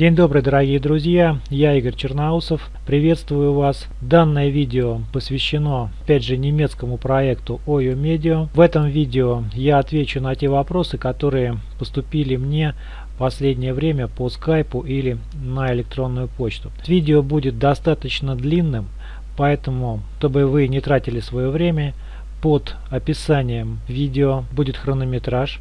День добрый, дорогие друзья, я Игорь Черноусов, приветствую вас. Данное видео посвящено, опять же, немецкому проекту OYO Media. В этом видео я отвечу на те вопросы, которые поступили мне в последнее время по скайпу или на электронную почту. Видео будет достаточно длинным, поэтому, чтобы вы не тратили свое время, под описанием видео будет хронометраж.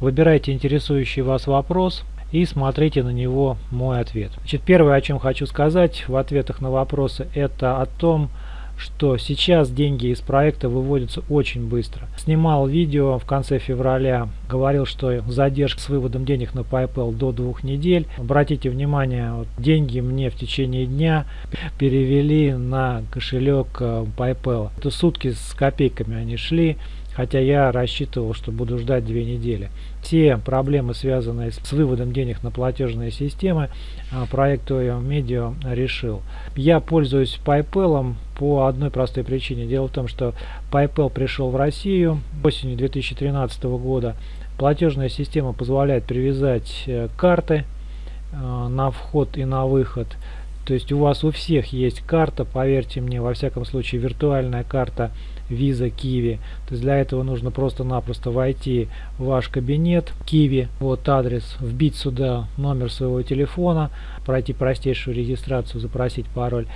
Выбирайте интересующий вас вопрос и смотрите на него мой ответ. Значит, первое, о чем хочу сказать в ответах на вопросы, это о том, что сейчас деньги из проекта выводятся очень быстро. Снимал видео в конце февраля, говорил, что задержка с выводом денег на PayPal до двух недель. Обратите внимание, вот, деньги мне в течение дня перевели на кошелек э, PayPal. Это сутки с копейками они шли хотя я рассчитывал, что буду ждать две недели. Все проблемы, связанные с выводом денег на платежные системы, а, проект Media решил. Я пользуюсь PayPal по одной простой причине. Дело в том, что PayPal пришел в Россию осенью 2013 года. Платежная система позволяет привязать э, карты э, на вход и на выход. То есть у вас у всех есть карта, поверьте мне, во всяком случае виртуальная карта Visa Kiwi. То есть для этого нужно просто-напросто войти в ваш кабинет Kiwi, вот адрес, вбить сюда номер своего телефона, пройти простейшую регистрацию, запросить пароль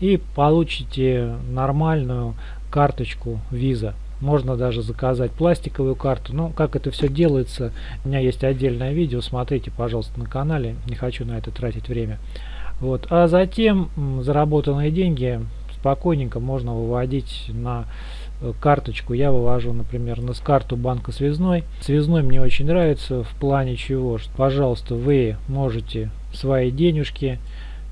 и получите нормальную карточку Visa. Можно даже заказать пластиковую карту. Но как это все делается, у меня есть отдельное видео, смотрите, пожалуйста, на канале. Не хочу на это тратить время. Вот. А затем заработанные деньги спокойненько можно выводить на Э, карточку я вывожу, например, на карту банка связной. Связной мне очень нравится в плане чего, что, пожалуйста, вы можете свои денежки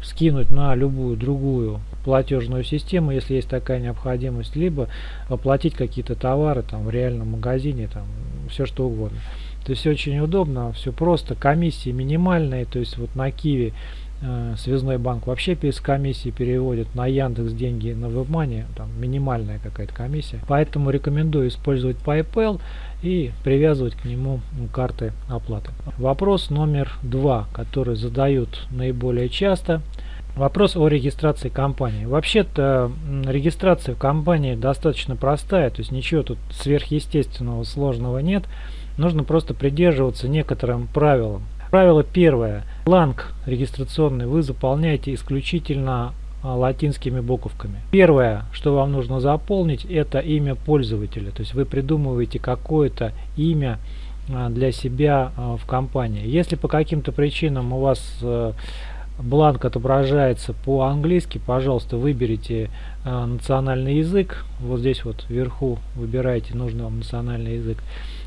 скинуть на любую другую платежную систему, если есть такая необходимость, либо оплатить какие-то товары там в реальном магазине, там все что угодно. То есть очень удобно, все просто, комиссии минимальные, то есть вот на Киви Э, связной банк вообще без комиссии переводит на Яндекс деньги на WebMoney, там минимальная какая-то комиссия. Поэтому рекомендую использовать PayPal и привязывать к нему карты оплаты. Вопрос номер два, который задают наиболее часто. Вопрос о регистрации компании. Вообще-то регистрация в компании достаточно простая, то есть ничего тут сверхъестественного сложного нет. Нужно просто придерживаться некоторым правилам. Правило первое. Бланк регистрационный вы заполняете исключительно а, латинскими буковками. Первое, что вам нужно заполнить, это имя пользователя. То есть вы придумываете какое-то имя а, для себя а, в компании. Если по каким-то причинам у вас э, бланк отображается по-английски, пожалуйста, выберите национальный язык. Вот здесь вот вверху выбирайте нужный вам национальный язык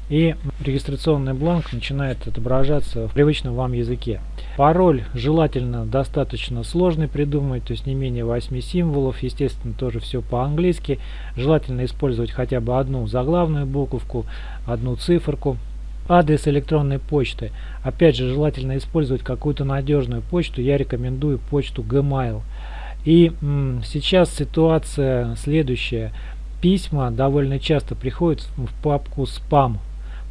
и регистрационный бланк начинает отображаться в привычном вам языке. Пароль желательно достаточно сложный придумать, то есть не менее 8 символов, естественно тоже все по-английски. Желательно использовать хотя бы одну заглавную буковку, одну циферку. Адрес электронной почты. Опять же, желательно использовать какую-то надежную почту. Я рекомендую почту Gmail. И сейчас ситуация следующая. Письма довольно часто приходят в папку спам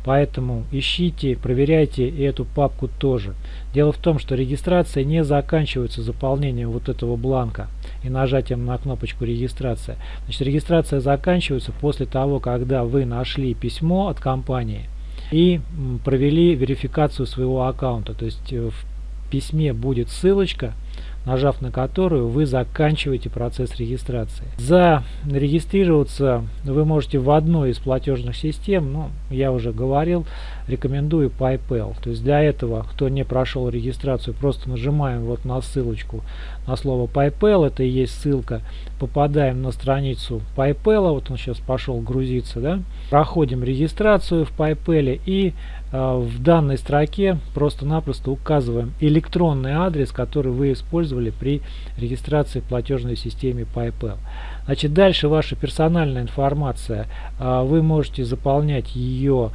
Поэтому ищите, проверяйте эту папку тоже. Дело в том, что регистрация не заканчивается заполнением вот этого бланка и нажатием на кнопочку регистрация. Значит, регистрация заканчивается после того, когда вы нашли письмо от компании и провели верификацию своего аккаунта. То есть э, в письме будет ссылочка нажав на которую вы заканчиваете процесс регистрации. Зарегистрироваться вы можете в одной из платежных систем, ну, я уже говорил, рекомендую PayPal. То есть для этого, кто не прошел регистрацию, просто нажимаем вот на ссылочку на слово PayPal, это и есть ссылка, попадаем на страницу PayPal, вот он сейчас пошел грузиться, да, проходим регистрацию в PayPal и э, в данной строке просто-напросто указываем электронный адрес, который вы использовали при регистрации в платежной системе PayPal. Значит, дальше ваша персональная информация, э, вы можете заполнять ее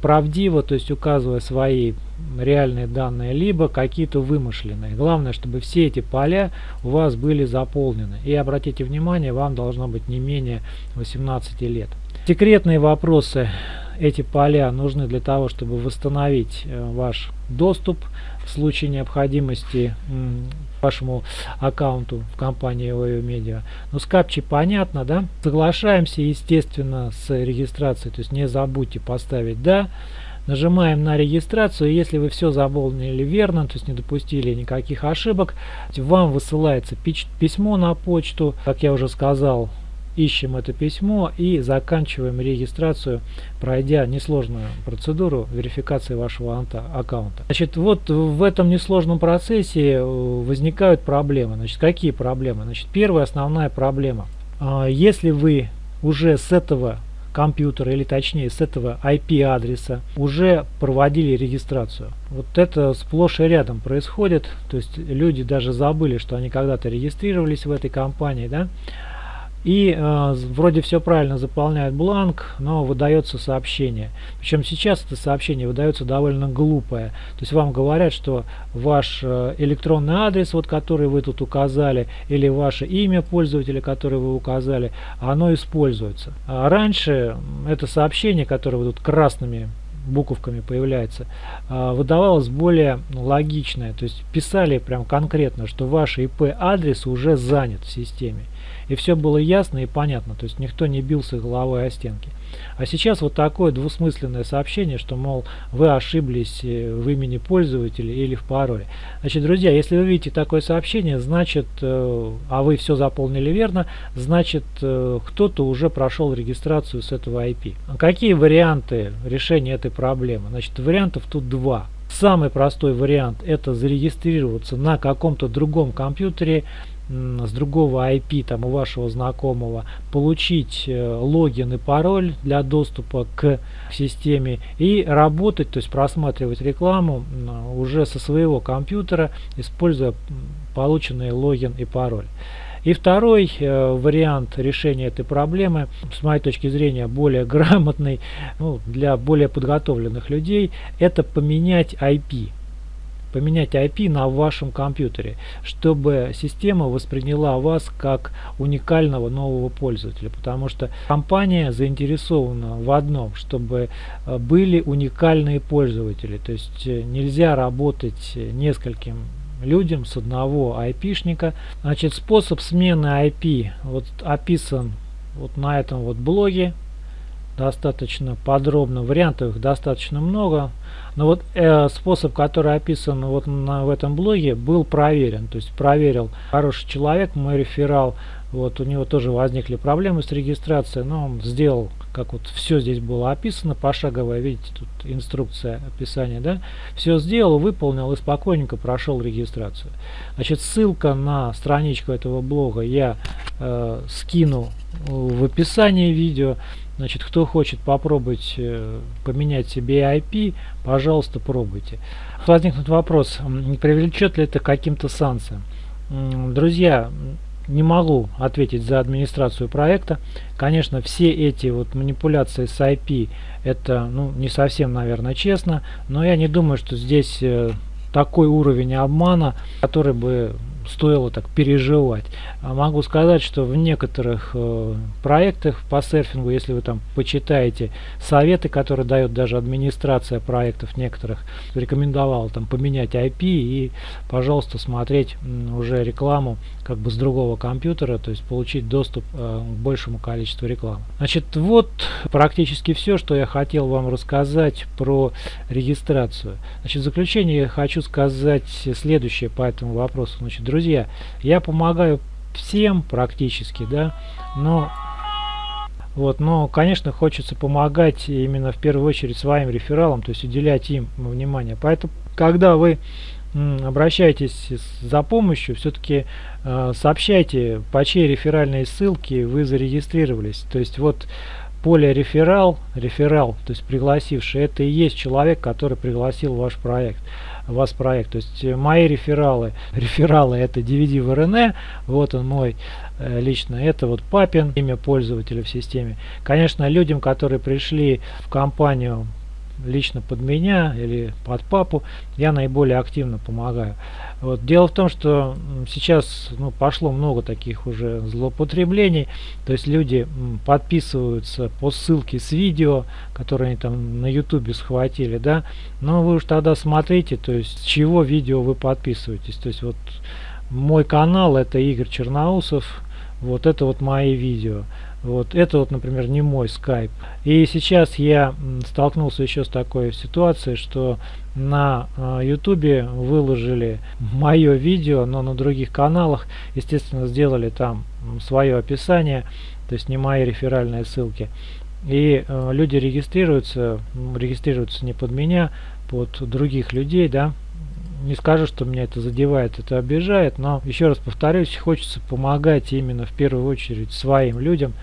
правдиво, то есть указывая свои реальные данные, либо какие-то вымышленные. Главное, чтобы все эти поля у вас были заполнены. И обратите внимание, вам должно быть не менее 18 лет. Секретные вопросы, эти поля нужны для того, чтобы восстановить э, ваш доступ в случае необходимости вашему аккаунту в компании OYO Media. Ну, с капчи понятно, да? Соглашаемся, естественно, с регистрацией, то есть не забудьте поставить «да». Нажимаем на регистрацию, если вы все заполнили верно, то есть не допустили никаких ошибок, вам высылается письмо на почту, как я уже сказал, ищем это письмо и заканчиваем регистрацию, пройдя несложную процедуру верификации вашего аккаунта. Значит, вот в этом несложном процессе э, возникают проблемы. Значит, какие проблемы? Значит, первая основная проблема. А, если вы уже с этого компьютера или точнее с этого IP-адреса уже проводили регистрацию. Вот это сплошь и рядом происходит, то есть люди даже забыли, что они когда-то регистрировались в этой компании, да, и э, вроде все правильно заполняют бланк, но выдается сообщение. Причем сейчас это сообщение выдается довольно глупое. То есть вам говорят, что ваш э, электронный адрес, вот который вы тут указали, или ваше имя пользователя, которое вы указали, оно используется. А раньше это сообщение, которое вы тут красными буковками появляется, э, выдавалось более логичное. То есть писали прям конкретно, что ваш IP адрес уже занят в системе и все было ясно и понятно, то есть никто не бился головой о стенки. А сейчас вот такое двусмысленное сообщение, что, мол, вы ошиблись э, в имени пользователя или в пароле. Значит, друзья, если вы видите такое сообщение, значит, э, а вы все заполнили верно, значит, э, кто-то уже прошел регистрацию с этого IP. Какие варианты решения этой проблемы? Значит, вариантов тут два. Самый простой вариант это зарегистрироваться на каком-то другом компьютере с другого IP там у вашего знакомого получить э, логин и пароль для доступа к системе и работать, то есть просматривать рекламу уже со своего компьютера, используя полученный логин и пароль. И второй э, вариант решения этой проблемы, с моей точки зрения, более грамотный, ну, для более подготовленных людей, это поменять IP поменять IP на вашем компьютере, чтобы система восприняла вас как уникального нового пользователя, потому что компания заинтересована в одном, чтобы э, были уникальные пользователи, то есть э, нельзя работать нескольким людям с одного айпишника. Значит, способ смены IP вот описан вот на этом вот блоге достаточно подробно. Вариантов достаточно много. Но вот э, способ, который описан вот на, в этом блоге, был проверен. То есть проверил хороший человек, мой реферал. Вот у него тоже возникли проблемы с регистрацией, но он сделал, как вот все здесь было описано, пошаговая, видите, тут инструкция описания, да, все сделал, выполнил и спокойненько прошел регистрацию. Значит, ссылка на страничку этого блога я э, скину в описании видео. Значит, кто хочет попробовать э, поменять себе IP, пожалуйста, пробуйте. Возникнет вопрос, не привлечет ли это каким-то санкциям. Друзья, не могу ответить за администрацию проекта. Конечно, все эти вот манипуляции с IP, это ну, не совсем, наверное, честно, но я не думаю, что здесь э, такой уровень обмана, который бы стоило так переживать. А могу сказать, что в некоторых э, проектах по серфингу, если вы там почитаете советы, которые дает даже администрация проектов некоторых, рекомендовал там поменять IP и, пожалуйста, смотреть уже рекламу как бы с другого компьютера, то есть получить доступ э, к большему количеству рекламы. Значит, вот практически все, что я хотел вам рассказать про регистрацию. Значит, в заключение я хочу сказать следующее по этому вопросу. Значит, друзья, я помогаю всем практически, да, но вот, но, конечно, хочется помогать именно в первую очередь своим рефералам, то есть уделять им внимание. Поэтому, когда вы обращайтесь за помощью, все-таки э, сообщайте, по чьей реферальной ссылке вы зарегистрировались. То есть вот поле реферал, реферал, то есть пригласивший, это и есть человек, который пригласил ваш проект вас проект. То есть э, мои рефералы, рефералы это DVD в РН, вот он мой э, лично, это вот папин, имя пользователя в системе. Конечно, людям, которые пришли в компанию лично под меня или под папу, я наиболее активно помогаю. Вот. Дело в том, что сейчас ну, пошло много таких уже злоупотреблений, то есть люди подписываются по ссылке с видео, которые они там на ютубе схватили, да, но вы уж тогда смотрите, то есть с чего видео вы подписываетесь, то есть вот мой канал это Игорь Черноусов, вот это вот мои видео. Вот это вот, например, не мой скайп. И сейчас я столкнулся еще с такой ситуацией, что на ютубе э, выложили мое видео, но на других каналах, естественно, сделали там свое описание, то есть не мои реферальные ссылки. И э, люди регистрируются, регистрируются не под меня, под других людей, да, не скажу, что меня это задевает, это обижает, но еще раз повторюсь, хочется помогать именно в первую очередь своим людям,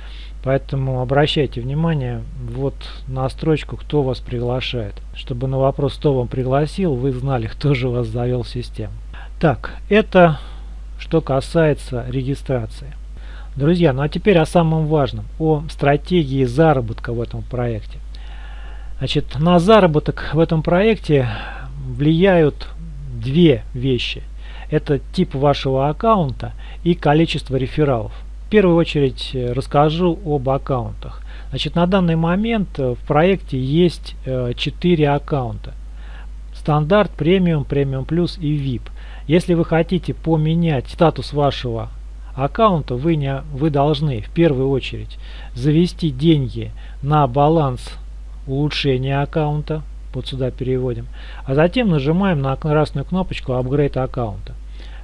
поэтому обращайте внимание вот на строчку, кто вас приглашает, чтобы на вопрос, кто вам пригласил, вы знали, кто же вас завел в систему. Так, это что касается регистрации. Друзья, ну а теперь о самом важном, о стратегии заработка в этом проекте. Значит, на заработок в этом проекте влияют две вещи. Это тип вашего аккаунта и количество рефералов. В первую очередь э, расскажу об аккаунтах. Значит, на данный момент э, в проекте есть э, 4 аккаунта. Стандарт, премиум, премиум плюс и VIP. Если вы хотите поменять статус вашего аккаунта, вы, не, вы должны в первую очередь завести деньги на баланс улучшения аккаунта, вот сюда переводим. А затем нажимаем на красную кнопочку Upgrade аккаунта.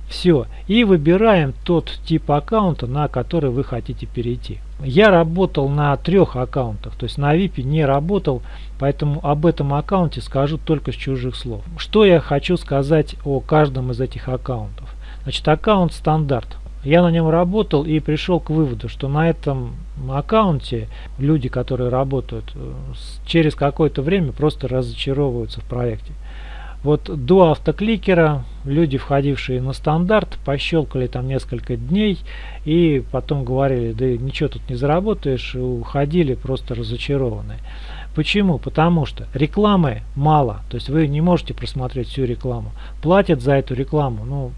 Все. И выбираем тот тип аккаунта, на который вы хотите перейти. Я работал на трех аккаунтах, то есть на VIP не работал, поэтому об этом аккаунте скажу только с чужих слов. Что я хочу сказать о каждом из этих аккаунтов? Значит, аккаунт стандарт. Я на нем работал и пришел к выводу, что на этом аккаунте люди, которые работают, э, через какое-то время просто разочаровываются в проекте. Вот до автокликера люди, входившие на стандарт, пощелкали там несколько дней и потом говорили, да ничего тут не заработаешь, и уходили просто разочарованные. Почему? Потому что рекламы мало, то есть вы не можете просмотреть всю рекламу. Платят за эту рекламу, ну,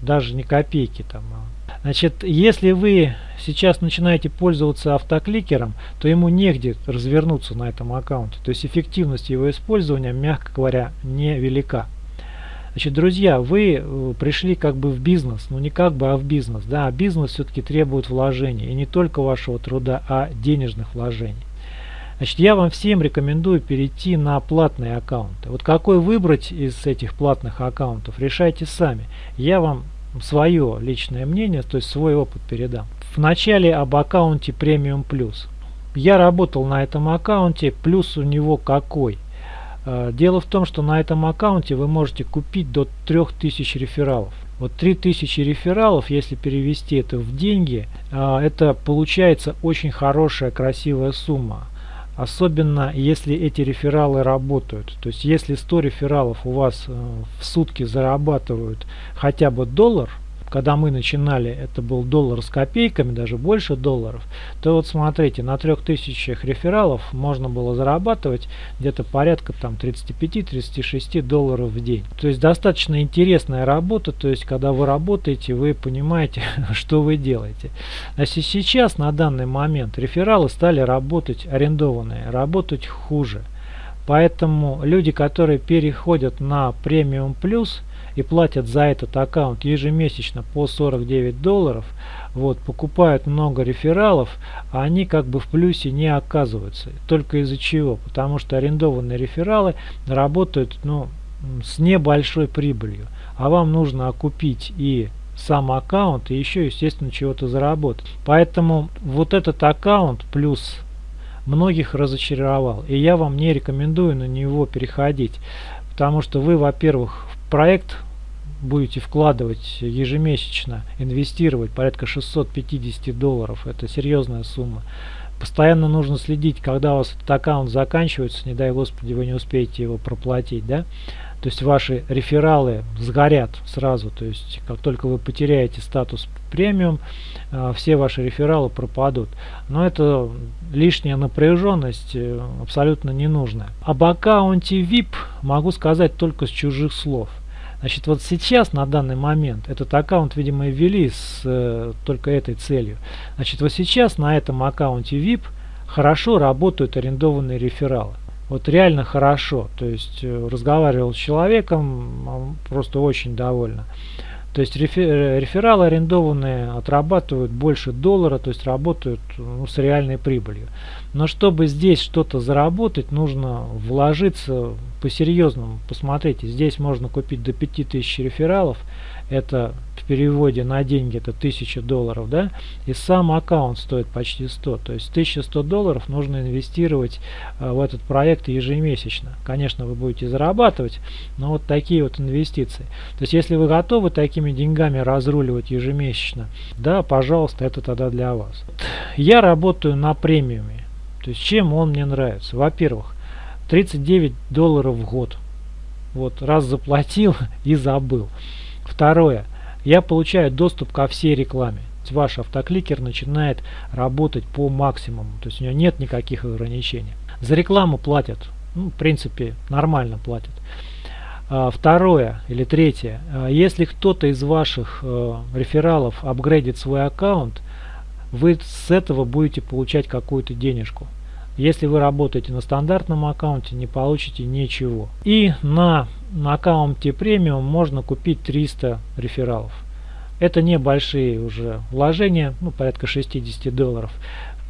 даже не копейки там, а Значит, если вы сейчас начинаете пользоваться автокликером, то ему негде развернуться на этом аккаунте. То есть эффективность его использования, мягко говоря, невелика. Значит, друзья, вы э, пришли как бы в бизнес, ну не как бы, а в бизнес. Да, а бизнес все-таки требует вложений, и не только вашего труда, а денежных вложений. Значит, я вам всем рекомендую перейти на платные аккаунты. Вот какой выбрать из этих платных аккаунтов, решайте сами. Я вам свое личное мнение, то есть свой опыт передам. В начале об аккаунте Premium Plus. Я работал на этом аккаунте, плюс у него какой? Э, дело в том, что на этом аккаунте вы можете купить до 3000 рефералов. Вот 3000 рефералов, если перевести это в деньги, э, это получается очень хорошая, красивая сумма. Особенно если эти рефералы работают. То есть если 100 рефералов у вас э, в сутки зарабатывают хотя бы доллар, когда мы начинали, это был доллар с копейками, даже больше долларов, то вот смотрите, на 3000 рефералов можно было зарабатывать где-то порядка там 35-36 долларов в день. То есть достаточно интересная работа, то есть когда вы работаете, вы понимаете, что вы делаете. Значит, сейчас на данный момент рефералы стали работать арендованные, работать хуже. Поэтому люди, которые переходят на премиум плюс, и платят за этот аккаунт ежемесячно по 49 долларов, вот, покупают много рефералов, а они как бы в плюсе не оказываются. Только из-за чего? Потому что арендованные рефералы работают ну, с небольшой прибылью. А вам нужно окупить и сам аккаунт и еще естественно чего-то заработать. Поэтому вот этот аккаунт плюс многих разочаровал. И я вам не рекомендую на него переходить. Потому что вы, во-первых, проект будете вкладывать ежемесячно, инвестировать порядка 650 долларов. Это серьезная сумма. Постоянно нужно следить, когда у вас этот аккаунт заканчивается, не дай господи, вы не успеете его проплатить. Да? То есть ваши рефералы сгорят сразу. То есть как только вы потеряете статус премиум, э, все ваши рефералы пропадут. Но это лишняя напряженность э, абсолютно ненужная. Об аккаунте VIP могу сказать только с чужих слов. Значит, вот сейчас, на данный момент, этот аккаунт, видимо, ввели с э, только этой целью. Значит, вот сейчас на этом аккаунте VIP хорошо работают арендованные рефералы. Вот реально хорошо. То есть э, разговаривал с человеком, просто очень довольна. То есть э, рефералы арендованные отрабатывают больше доллара, то есть работают ну, с реальной прибылью. Но чтобы здесь что-то заработать, нужно вложиться по-серьезному. Посмотрите, здесь можно купить до 5000 рефералов это в переводе на деньги это 1000 долларов, да, и сам аккаунт стоит почти 100, то есть 1100 долларов нужно инвестировать э, в этот проект ежемесячно. Конечно, вы будете зарабатывать, но вот такие вот инвестиции. То есть, если вы готовы такими деньгами разруливать ежемесячно, да, пожалуйста, это тогда для вас. Я работаю на премиуме, то есть, чем он мне нравится? Во-первых, 39 долларов в год. Вот, раз заплатил и забыл. Второе. Я получаю доступ ко всей рекламе. Ваш автокликер начинает работать по максимуму. То есть у него нет никаких ограничений. За рекламу платят. Ну, в принципе, нормально платят. А, второе или третье. А, если кто-то из ваших э, рефералов апгрейдит свой аккаунт, вы с этого будете получать какую-то денежку. Если вы работаете на стандартном аккаунте, не получите ничего. И на, на аккаунте премиум можно купить 300 рефералов. Это небольшие уже вложения, ну порядка 60 долларов.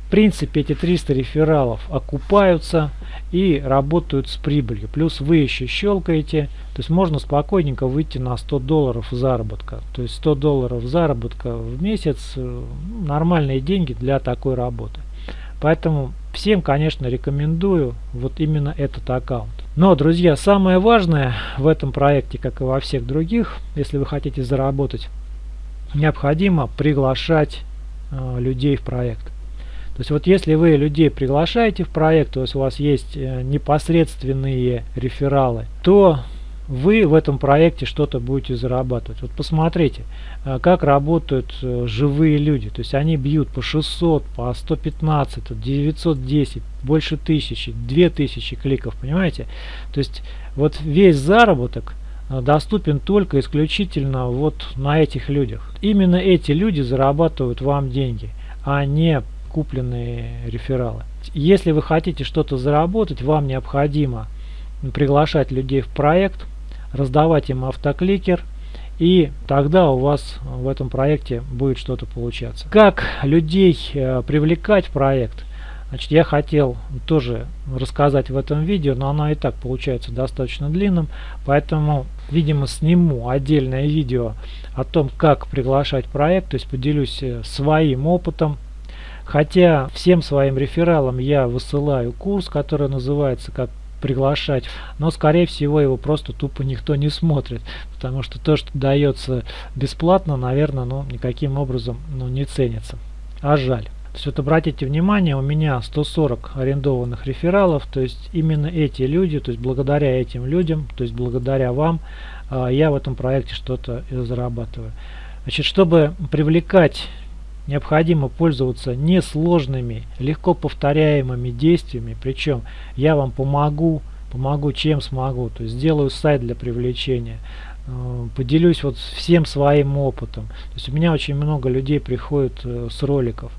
В принципе эти 300 рефералов окупаются и работают с прибылью. Плюс вы еще щелкаете, то есть можно спокойненько выйти на 100 долларов заработка. То есть 100 долларов заработка в месяц, э, нормальные деньги для такой работы. Поэтому всем, конечно, рекомендую вот именно этот аккаунт. Но, друзья, самое важное в этом проекте, как и во всех других, если вы хотите заработать, необходимо приглашать э, людей в проект. То есть вот если вы людей приглашаете в проект, то есть у вас есть э, непосредственные рефералы, то вы в этом проекте что-то будете зарабатывать. Вот посмотрите, э, как работают э, живые люди. То есть они бьют по 600, по 115, 910, больше тысячи, 2000 кликов, понимаете? То есть вот весь заработок доступен только исключительно вот на этих людях. Именно эти люди зарабатывают вам деньги, а не купленные рефералы. Если вы хотите что-то заработать, вам необходимо приглашать людей в проект, раздавать им автокликер, и тогда у вас в этом проекте будет что-то получаться. Как людей э, привлекать в проект? Значит, я хотел тоже рассказать в этом видео, но оно и так получается достаточно длинным, поэтому, видимо, сниму отдельное видео о том, как приглашать проект, то есть поделюсь э, своим опытом. Хотя всем своим рефералам я высылаю курс, который называется «Как приглашать. Но, скорее всего, его просто тупо никто не смотрит. Потому что то, что дается бесплатно, наверное, ну, никаким образом ну, не ценится. А жаль. То есть вот обратите внимание, у меня 140 арендованных рефералов, то есть именно эти люди, то есть благодаря этим людям, то есть благодаря вам, а, я в этом проекте что-то зарабатываю. Значит, чтобы привлекать необходимо пользоваться несложными, легко повторяемыми действиями, причем я вам помогу, помогу чем смогу, то есть сделаю сайт для привлечения, э, поделюсь вот всем своим опытом. То есть у меня очень много людей приходит э, с роликов.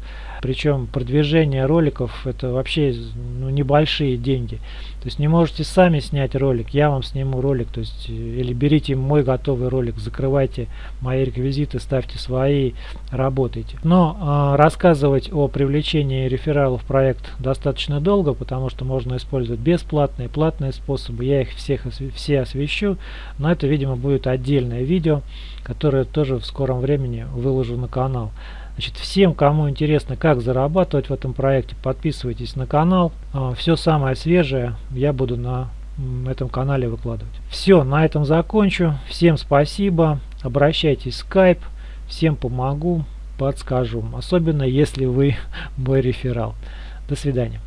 Причем продвижение роликов это вообще ну, небольшие деньги. То есть не можете сами снять ролик, я вам сниму ролик. То есть или берите мой готовый ролик, закрывайте мои реквизиты, ставьте свои, работайте. Но э, рассказывать о привлечении рефералов в проект достаточно долго, потому что можно использовать бесплатные, платные способы. Я их всех все освещу, но это, видимо, будет отдельное видео, которое тоже в скором времени выложу на канал. Значит, всем, кому интересно, как зарабатывать в этом проекте, подписывайтесь на канал. А, Все самое свежее я буду на этом канале выкладывать. Все, на этом закончу. Всем спасибо. Обращайтесь в Skype. Всем помогу, подскажу. Особенно, если вы мой реферал. До свидания.